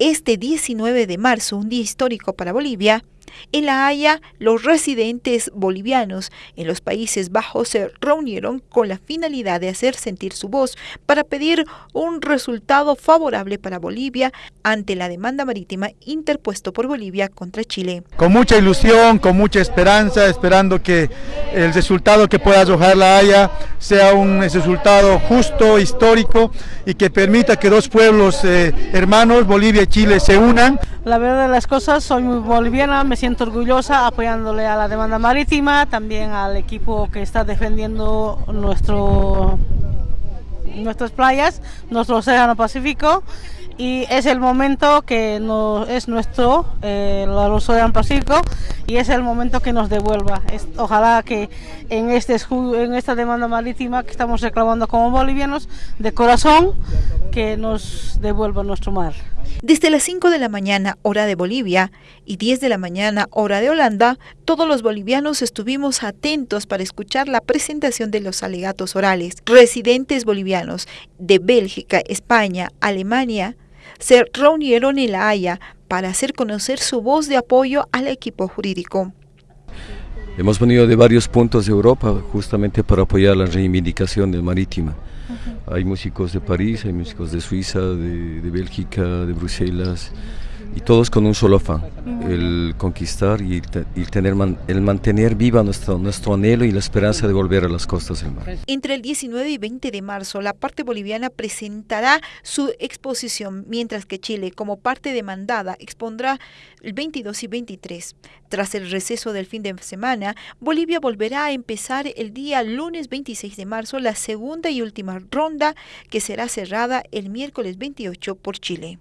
Este 19 de marzo, un día histórico para Bolivia, en La Haya, los residentes bolivianos en los Países Bajos se reunieron con la finalidad de hacer sentir su voz para pedir un resultado favorable para Bolivia ante la demanda marítima interpuesto por Bolivia contra Chile. Con mucha ilusión, con mucha esperanza, esperando que el resultado que pueda arrojar La Haya sea un resultado justo, histórico y que permita que dos pueblos eh, hermanos, Bolivia y Chile, se unan. La verdad de las cosas, soy muy boliviana, me siento orgullosa apoyándole a la demanda marítima, también al equipo que está defendiendo nuestro, nuestras playas, nuestro océano Pacífico y es el momento que no, es nuestro, eh, el océano Pacífico y es el momento que nos devuelva. ojalá que en, este, en esta demanda marítima que estamos reclamando como bolivianos, de corazón, que nos devuelva nuestro mar. Desde las 5 de la mañana, hora de Bolivia, y 10 de la mañana, hora de Holanda, todos los bolivianos estuvimos atentos para escuchar la presentación de los alegatos orales. Residentes bolivianos de Bélgica, España, Alemania, se reunieron en La Haya para hacer conocer su voz de apoyo al equipo jurídico. Hemos venido de varios puntos de Europa justamente para apoyar la reivindicación del marítima. Hay músicos de París, hay músicos de Suiza, de, de Bélgica, de Bruselas, y todos con un solo afán, el conquistar y, el, tener el mantener viva nuestro, nuestro anhelo y la esperanza de volver a las costas del mar. Entre el 19 y 20 de marzo, la parte boliviana presentará su exposición, mientras que Chile, como parte demandada, expondrá el 22 y 23. Tras el receso del fin de semana, Bolivia volverá a empezar el día lunes 26 de marzo la segunda y última ronda que será cerrada el miércoles 28 por Chile.